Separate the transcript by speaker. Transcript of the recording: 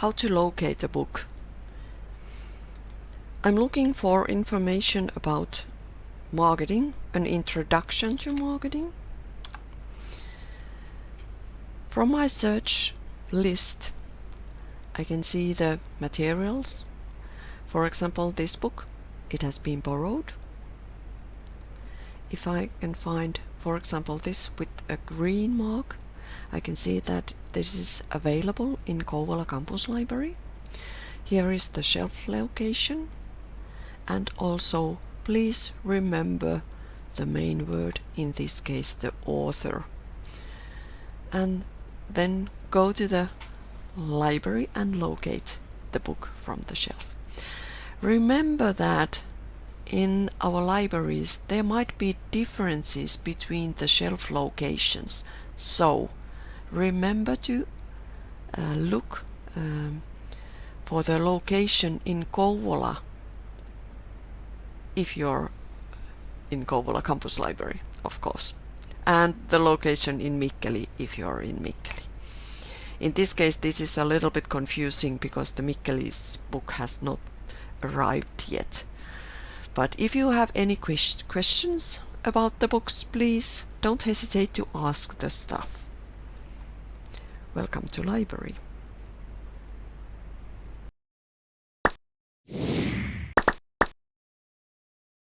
Speaker 1: how to locate a book. I'm looking for information about marketing, an introduction to marketing. From my search list, I can see the materials. For example, this book, it has been borrowed. If I can find, for example, this with a green mark, I can see that this is available in Kouvola Campus Library. Here is the shelf location and also please remember the main word, in this case the author. And then go to the library and locate the book from the shelf. Remember that in our libraries there might be differences between the shelf locations. So remember to uh, look um, for the location in Kouvola if you're in Kouvola Campus Library, of course, and the location in Mikkeli if you're in Mikkeli. In this case, this is a little bit confusing because the Mikkeli's book has not arrived yet. But if you have any questions about the books, please don't hesitate to ask the staff. Welcome to library.